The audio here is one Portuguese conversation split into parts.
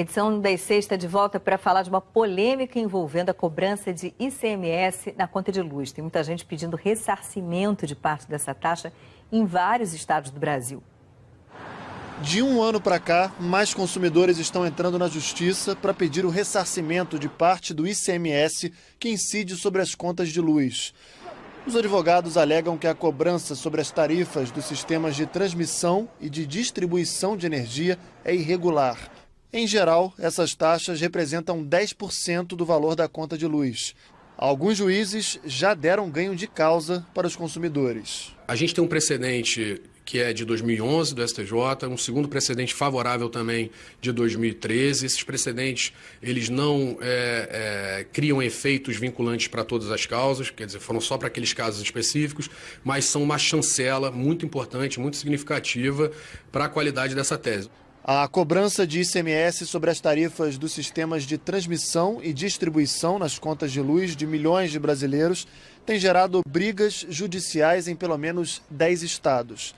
Edição das sexta de volta para falar de uma polêmica envolvendo a cobrança de ICMS na conta de luz. Tem muita gente pedindo ressarcimento de parte dessa taxa em vários estados do Brasil. De um ano para cá, mais consumidores estão entrando na justiça para pedir o ressarcimento de parte do ICMS que incide sobre as contas de luz. Os advogados alegam que a cobrança sobre as tarifas dos sistemas de transmissão e de distribuição de energia é irregular em geral, essas taxas representam 10% do valor da conta de luz. Alguns juízes já deram ganho de causa para os consumidores. A gente tem um precedente que é de 2011 do STJ, um segundo precedente favorável também de 2013. Esses precedentes eles não é, é, criam efeitos vinculantes para todas as causas, quer dizer, foram só para aqueles casos específicos, mas são uma chancela muito importante, muito significativa para a qualidade dessa tese. A cobrança de ICMS sobre as tarifas dos sistemas de transmissão e distribuição nas contas de luz de milhões de brasileiros tem gerado brigas judiciais em pelo menos 10 estados.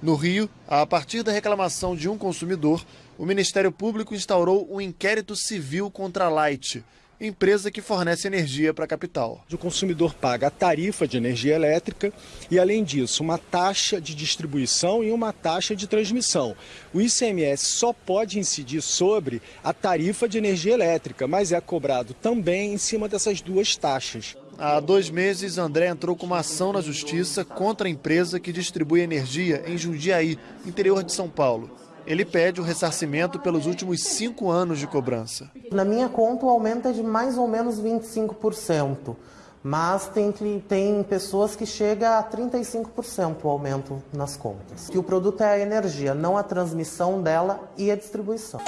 No Rio, a partir da reclamação de um consumidor, o Ministério Público instaurou um inquérito civil contra a Light, empresa que fornece energia para a capital. O consumidor paga a tarifa de energia elétrica e, além disso, uma taxa de distribuição e uma taxa de transmissão. O ICMS só pode incidir sobre a tarifa de energia elétrica, mas é cobrado também em cima dessas duas taxas. Há dois meses, André entrou com uma ação na justiça contra a empresa que distribui energia em Jundiaí, interior de São Paulo. Ele pede o ressarcimento pelos últimos cinco anos de cobrança. Na minha conta, o aumento é de mais ou menos 25%, mas tem, tem pessoas que chega a 35% o aumento nas contas. Que o produto é a energia, não a transmissão dela e a distribuição.